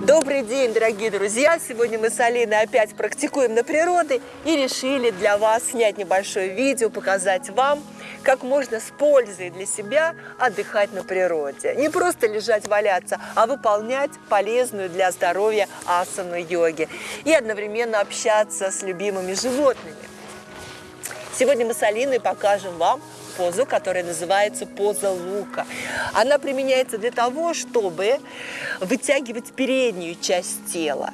Добрый день, дорогие друзья! Сегодня мы с Алиной опять практикуем на природе и решили для вас снять небольшое видео, показать вам, как можно с пользой для себя отдыхать на природе. Не просто лежать, валяться, а выполнять полезную для здоровья асану йоги и одновременно общаться с любимыми животными. Сегодня мы с Алиной покажем вам позу, которая называется поза лука. Она применяется для того, чтобы вытягивать переднюю часть тела.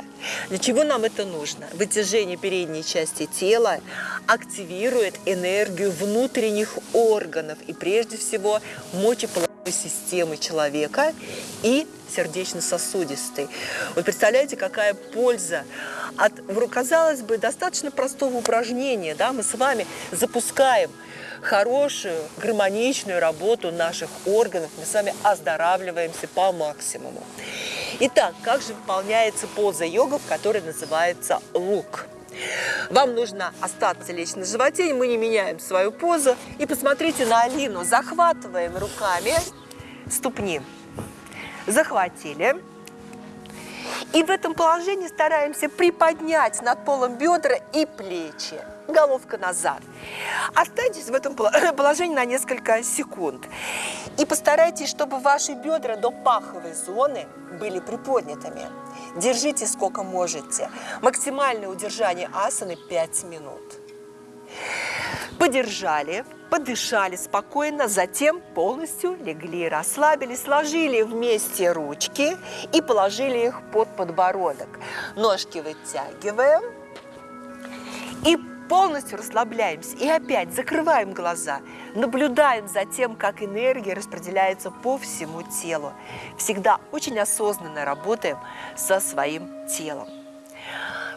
Для чего нам это нужно? Вытяжение передней части тела активирует энергию внутренних органов и прежде всего мочеполовой системы человека и сердечно-сосудистой. Вот представляете, какая польза от, казалось бы, достаточно простого упражнения. Да? Мы с вами запускаем хорошую, гармоничную работу наших органов. Мы с вами оздоравливаемся по максимуму. Итак, как же выполняется поза йога, которая называется лук? Вам нужно остаться лечь на животе, мы не меняем свою позу. И посмотрите на Алину. Захватываем руками ступни. Захватили. И в этом положении стараемся приподнять над полом бедра и плечи. Головка назад. Останьтесь в этом положении на несколько секунд. И постарайтесь, чтобы ваши бедра до паховой зоны были приподнятыми. Держите сколько можете. Максимальное удержание асаны 5 минут. Подержали, подышали спокойно, затем полностью легли, расслабились, сложили вместе ручки и положили их под подбородок. Ножки вытягиваем и полностью расслабляемся. И опять закрываем глаза, наблюдаем за тем, как энергия распределяется по всему телу. Всегда очень осознанно работаем со своим телом.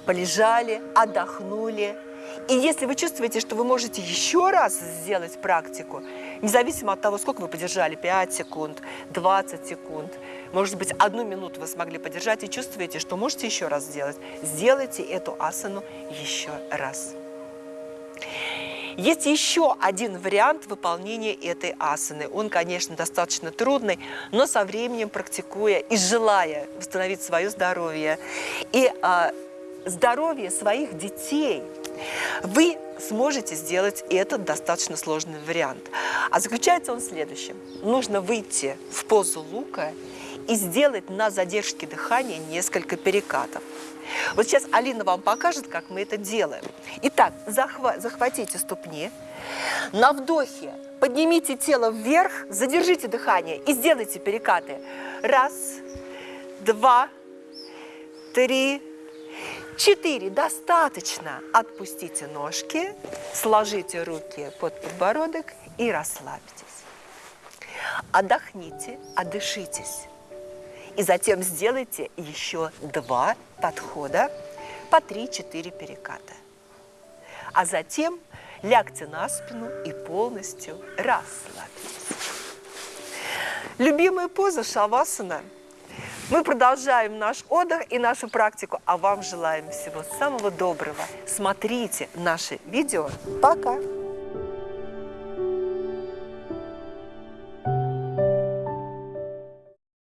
Полежали, отдохнули, и если вы чувствуете, что вы можете еще раз сделать практику, независимо от того, сколько вы подержали, 5 секунд, 20 секунд, может быть, одну минуту вы смогли подержать и чувствуете, что можете еще раз сделать, сделайте эту асану еще раз. Есть еще один вариант выполнения этой асаны. Он, конечно, достаточно трудный, но со временем практикуя и желая восстановить свое здоровье и а, здоровье своих детей – вы сможете сделать этот достаточно сложный вариант. А заключается он в следующем. Нужно выйти в позу лука и сделать на задержке дыхания несколько перекатов. Вот сейчас Алина вам покажет, как мы это делаем. Итак, захва захватите ступни. На вдохе поднимите тело вверх, задержите дыхание и сделайте перекаты. Раз, два, три, Четыре. Достаточно. Отпустите ножки, сложите руки под подбородок и расслабьтесь. Отдохните, отдышитесь. И затем сделайте еще два подхода по 3-4 переката. А затем лягте на спину и полностью расслабьтесь. Любимая поза шавасана – мы продолжаем наш отдых и нашу практику, а вам желаем всего самого доброго. Смотрите наши видео. Пока!